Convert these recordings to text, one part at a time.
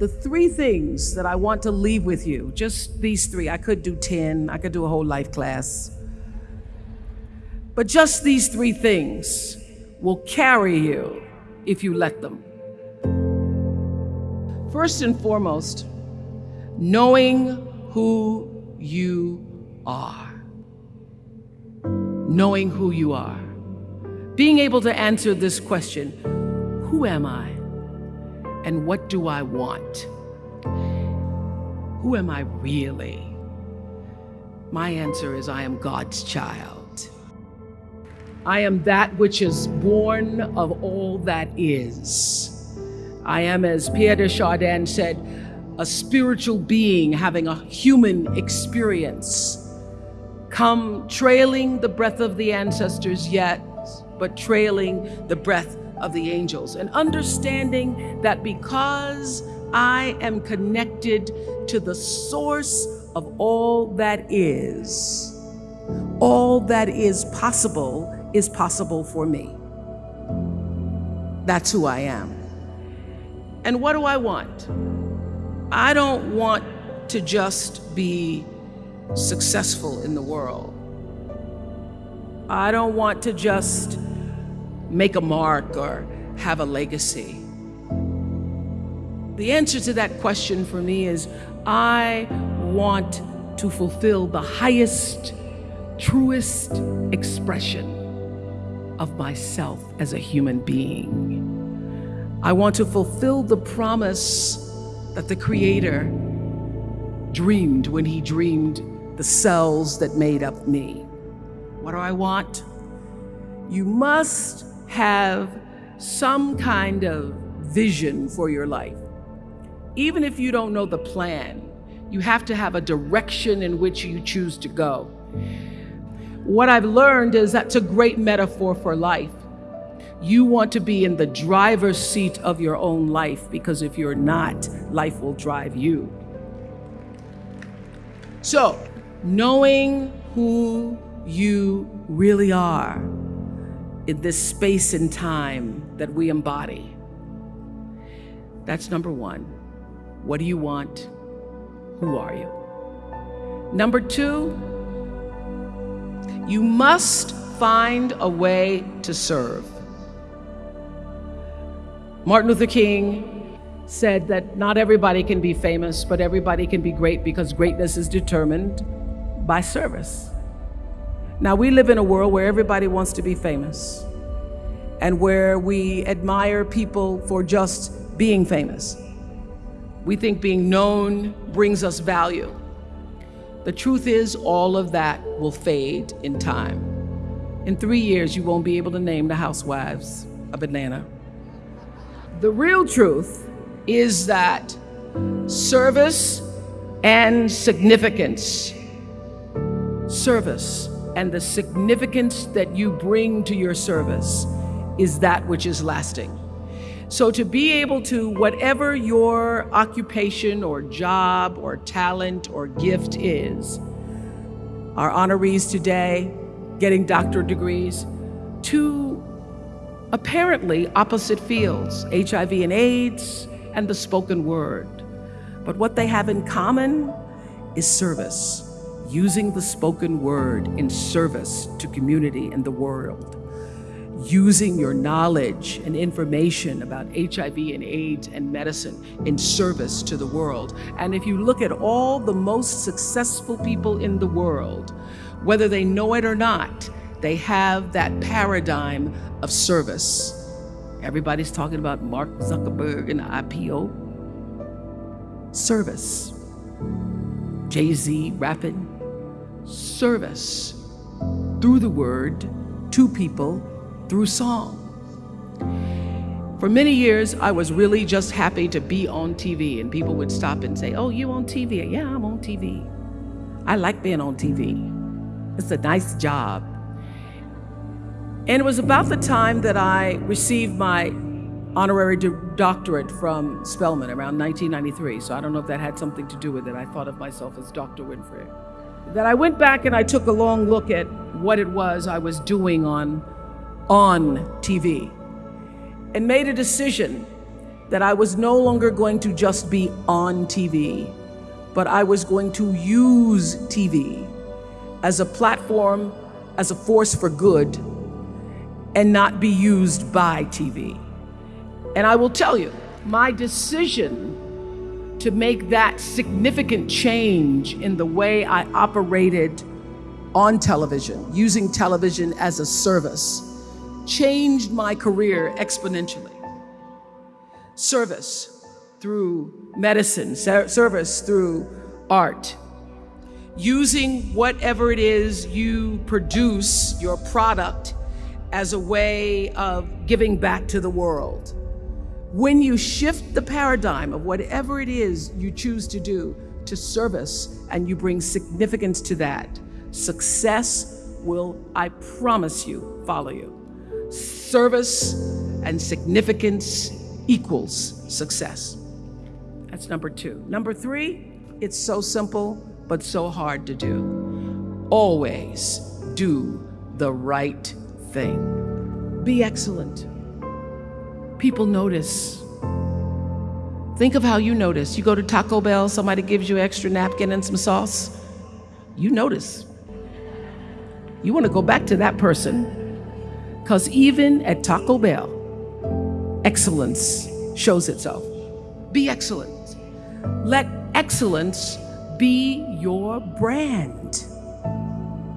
the three things that I want to leave with you, just these three. I could do 10, I could do a whole life class. But just these three things will carry you if you let them. First and foremost, knowing who you are. Knowing who you are. Being able to answer this question Who am I? And what do I want? Who am I really? My answer is I am God's child. I am that which is born of all that is. I am, as Pierre de Chardin said, a spiritual being having a human experience. Come trailing the breath of the ancestors, yet, but trailing the breath of the angels. And understanding that because I am connected to the source of all that is, all that is possible is possible for me. That's who I am. And what do I want? I don't want to just be successful in the world. I don't want to just make a mark or have a legacy. The answer to that question for me is I want to fulfill the highest, truest expression of myself as a human being. I want to fulfill the promise that the Creator dreamed when He dreamed the cells that made up me. What do I want? You must have some kind of vision for your life. Even if you don't know the plan, you have to have a direction in which you choose to go. What I've learned is that's a great metaphor for life. You want to be in the driver's seat of your own life because if you're not, life will drive you. So, knowing who you really are in this space and time that we embody. That's number one. What do you want? Who are you? Number two, you must find a way to serve. Martin Luther King said that not everybody can be famous, but everybody can be great because greatness is determined by service. Now, we live in a world where everybody wants to be famous and where we admire people for just being famous. We think being known brings us value. The truth is, all of that will fade in time. In three years, you won't be able to name the housewives of Atlanta. The real truth is that service and significance, service and the significance that you bring to your service is that which is lasting. So to be able to, whatever your occupation or job or talent or gift is, our honorees today getting doctorate degrees, to apparently opposite fields, HIV and AIDS and the spoken word. But what they have in common is service, using the spoken word in service to community and the world using your knowledge and information about HIV and AIDS and medicine in service to the world. And if you look at all the most successful people in the world, whether they know it or not, they have that paradigm of service. Everybody's talking about Mark Zuckerberg and IPO. Service. Jay Z rapping. Service. Through the word, to people, through song. For many years, I was really just happy to be on TV, and people would stop and say, Oh, you on TV? Yeah, I'm on TV. I like being on TV. It's a nice job. And it was about the time that I received my honorary doctorate from Spelman around 1993. So I don't know if that had something to do with it. I thought of myself as Dr. Winfrey. That I went back and I took a long look at what it was I was doing on on TV and made a decision that I was no longer going to just be on TV, but I was going to use TV as a platform, as a force for good, and not be used by TV. And I will tell you, my decision to make that significant change in the way I operated on television, using television as a service, changed my career exponentially. Service through medicine, service through art, using whatever it is you produce, your product, as a way of giving back to the world. When you shift the paradigm of whatever it is you choose to do to service and you bring significance to that, success will, I promise you, follow you. Service and significance equals success. That's number two. Number three, it's so simple, but so hard to do. Always do the right thing. Be excellent. People notice. Think of how you notice. You go to Taco Bell, somebody gives you extra napkin and some sauce. You notice. You want to go back to that person. Because even at Taco Bell, excellence shows itself. Be excellent. Let excellence be your brand.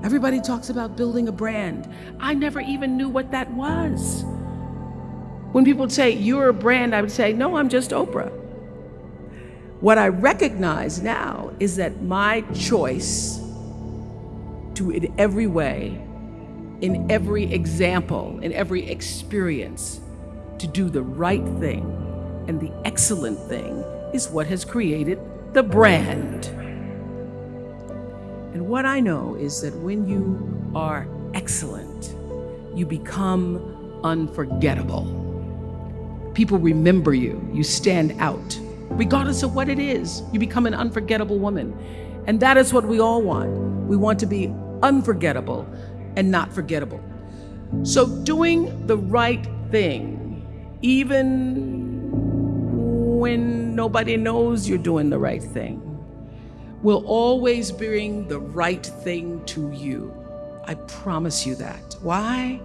Everybody talks about building a brand. I never even knew what that was. When people say, You're a brand, I would say, No, I'm just Oprah. What I recognize now is that my choice to, in every way, in every example, in every experience, to do the right thing and the excellent thing is what has created the brand. And what I know is that when you are excellent, you become unforgettable. People remember you, you stand out. Regardless of what it is, you become an unforgettable woman. And that is what we all want. We want to be unforgettable and not forgettable. So, doing the right thing, even when nobody knows you're doing the right thing, will always bring the right thing to you. I promise you that. Why?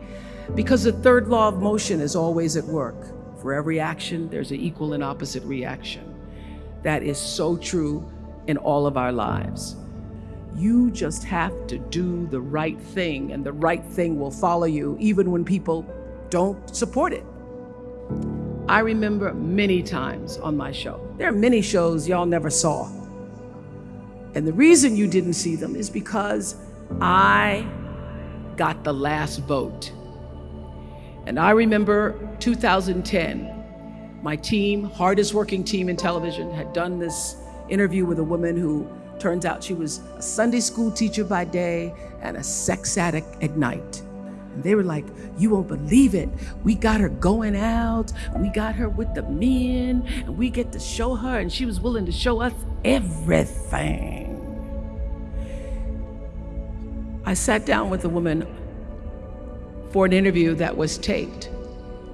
Because the third law of motion is always at work. For every action, there's an equal and opposite reaction. That is so true in all of our lives. You just have to do the right thing, and the right thing will follow you, even when people don't support it. I remember many times on my show. There are many shows y'all never saw and the reason you didn't see them is because I got the last vote. And I remember 2010, my team, hardest working team in television, had done this interview with a woman who turns out she was a Sunday school teacher by day and a sex addict at night. And they were like, You won't believe it. We got her going out, we got her with the men, and we get to show her, and she was willing to show us everything. I sat down with a woman for an interview that was taped.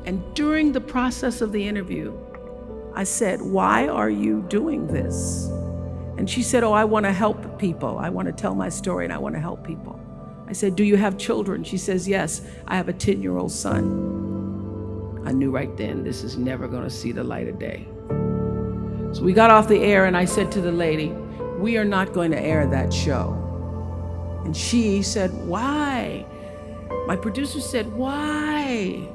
And during the process of the interview, I said, Why are you doing this? And she said, Oh, I want to help people. I want to tell my story and I want to help people. I said, Do you have children? She says, Yes, I have a 10 year old son. I knew right then this is never going to see the light of day. So we got off the air, and I said to the lady, We are not going to air that show. And she said, Why? My producer said, Why?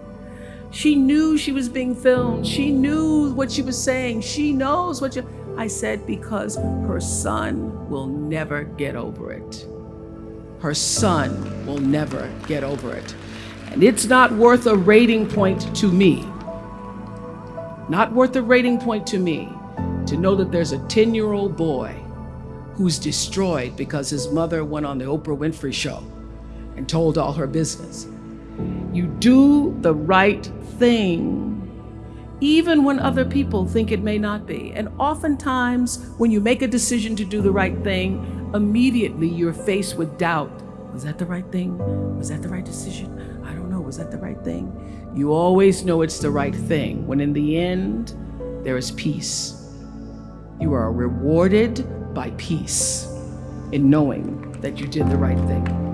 She knew she was being filmed. She knew what she was saying. She knows what you. I said, Because her son will never get over it. Her son will never get over it. And it's not worth a rating point to me. Not worth a rating point to me to know that there's a 10 year old boy who's destroyed because his mother went on the Oprah Winfrey show and told all her business. You do the right thing even when other people think it may not be. And oftentimes, when you make a decision to do the right thing, immediately you're faced with doubt. Was that the right thing? Was that the right decision? I don't know. Was that the right thing? You always know it's the right thing when in the end, there is peace. You are rewarded by peace in knowing that you did the right thing.